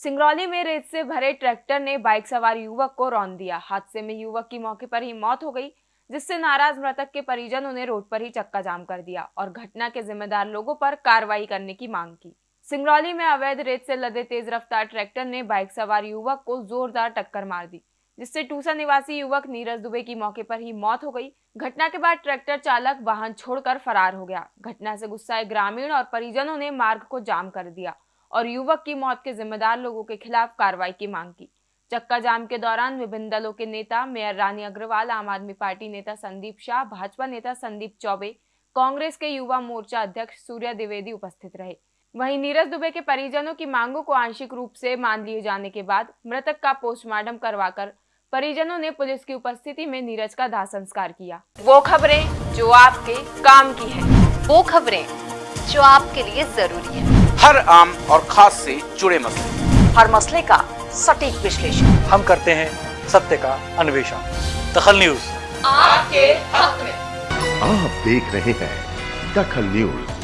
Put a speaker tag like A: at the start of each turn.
A: सिंगरौली में रेत से भरे ट्रैक्टर ने बाइक सवार युवक को रौन दिया। हादसे में युवक की मौके पर ही मौत हो गई, जिससे नाराज़ मृतक के परिजनों ने रोड पर ही चक्का जाम कर दिया और घटना के जिम्मेदार लोगों पर कार्रवाई करने की मांग की। सिंगरौली में अवैध रेत से लदे तेज रफ्तार ट्रैक्टर ने बाइक सवार युवक को जोरदार टक्कर मार दी, जिससे टूसा निवासी युवक नीरज दुबे की मौके पर ही मौत हो गई। घटना के बाद ट्रैक्टर चालक वाहन छोड़कर फरार हो गया। घटना से गुस्साए ग्रामीण और परिजनों ने मार्ग को जाम कर दिया। और युवक की मौत के जिम्मेदार लोगों के खिलाफ कार्रवाई की मांग की। चक्का जाम के दौरान विभिन्न दलों के नेता, मेयर रानी अग्रवाल, आम आदमी पार्टी नेता संदीप शाह, भाजपा नेता संदीप चौबे, कांग्रेस के युवा मोर्चा अध्यक्ष सूर्य द्विवेदी उपस्थित रहे। वहीं नीरज दुबे के परिजनों की मांगों को आंशिक रूप से मान लिए जाने के बाद मृतक का पोस्टमार्टम करवाकर परिजनों ने पुलिस की उपस्थिति में नीरज का दाह संस्कार किया। वो खबरें जो आपके काम की है।
B: वो खबरें जो आपके लिए ज़रूरी है।
C: हर आम और खास से जुड़े मसले।
B: हर मसले का सटीक विश्लेषण।
D: हम करते हैं सत्य का अन्वेषण। दखल न्यूज़।
B: आपके हक में।
E: आप देख रहे हैं दखल न्यूज़।